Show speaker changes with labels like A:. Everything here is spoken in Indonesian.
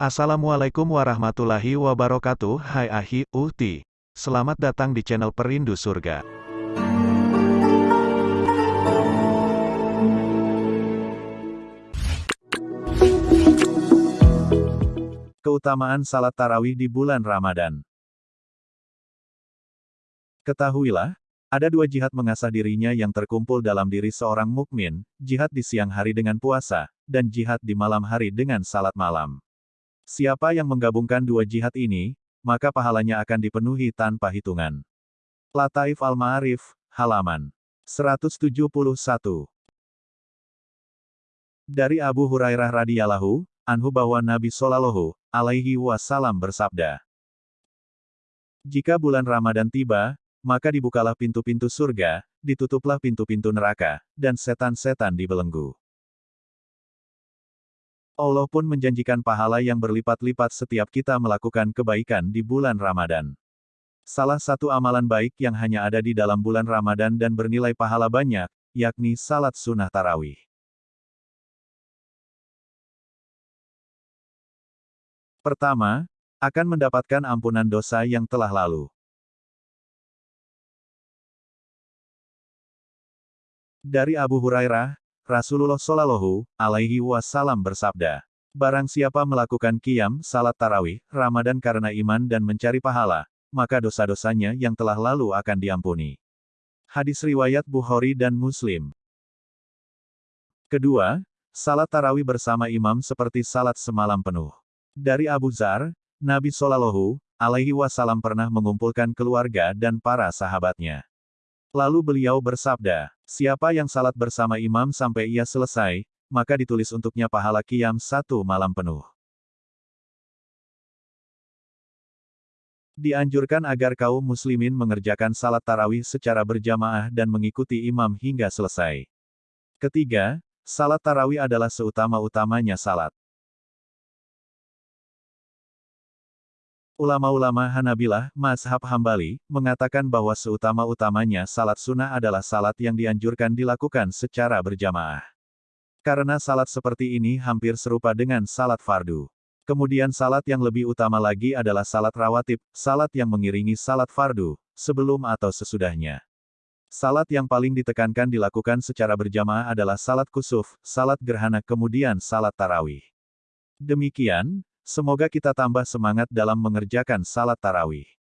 A: Assalamualaikum warahmatullahi wabarakatuh Hai Ahi, Uhti. Selamat datang di channel Perindu Surga.
B: Keutamaan salat tarawih di bulan Ramadan. Ketahuilah, ada dua jihad mengasah dirinya yang terkumpul dalam diri seorang mukmin, jihad di siang hari dengan puasa, dan jihad di malam hari dengan salat malam. Siapa yang menggabungkan dua jihad ini, maka pahalanya akan dipenuhi tanpa hitungan. Lataif Al-Ma'arif, halaman 171. Dari Abu Hurairah radhiyallahu anhu bahwa Nabi Shallallahu alaihi wasallam bersabda, Jika bulan Ramadan tiba, maka dibukalah pintu-pintu surga, ditutuplah pintu-pintu neraka, dan setan-setan dibelenggu. Allah pun menjanjikan pahala yang berlipat-lipat setiap kita melakukan kebaikan di bulan Ramadan. Salah satu amalan baik yang hanya ada di dalam bulan Ramadan dan bernilai pahala banyak, yakni salat sunnah tarawih. Pertama, akan mendapatkan ampunan dosa yang telah lalu. Dari Abu Hurairah, Rasulullah Shallallahu Alaihi Wasallam bersabda, Barang siapa melakukan kiam salat tarawih, Ramadan karena iman dan mencari pahala, maka dosa-dosanya yang telah lalu akan diampuni. Hadis riwayat Bukhari dan Muslim. Kedua, salat tarawih bersama imam seperti salat semalam penuh. Dari Abu Zar, Nabi Shallallahu Alaihi Wasallam pernah mengumpulkan keluarga dan para sahabatnya. Lalu beliau bersabda, siapa yang salat bersama imam sampai ia selesai, maka ditulis untuknya pahala kiam satu malam penuh. Dianjurkan agar kaum muslimin mengerjakan salat tarawih secara berjamaah dan mengikuti imam hingga selesai. Ketiga, salat tarawih adalah seutama-utamanya salat. Ulama-ulama Hanabilah, Mazhab Hambali, mengatakan bahwa seutama-utamanya salat sunnah adalah salat yang dianjurkan dilakukan secara berjamaah. Karena salat seperti ini hampir serupa dengan salat fardu. Kemudian salat yang lebih utama lagi adalah salat rawatib, salat yang mengiringi salat fardu, sebelum atau sesudahnya. Salat yang paling ditekankan dilakukan secara berjamaah adalah salat kusuf, salat gerhana kemudian salat tarawih. Demikian, Semoga kita tambah semangat dalam mengerjakan salat tarawih.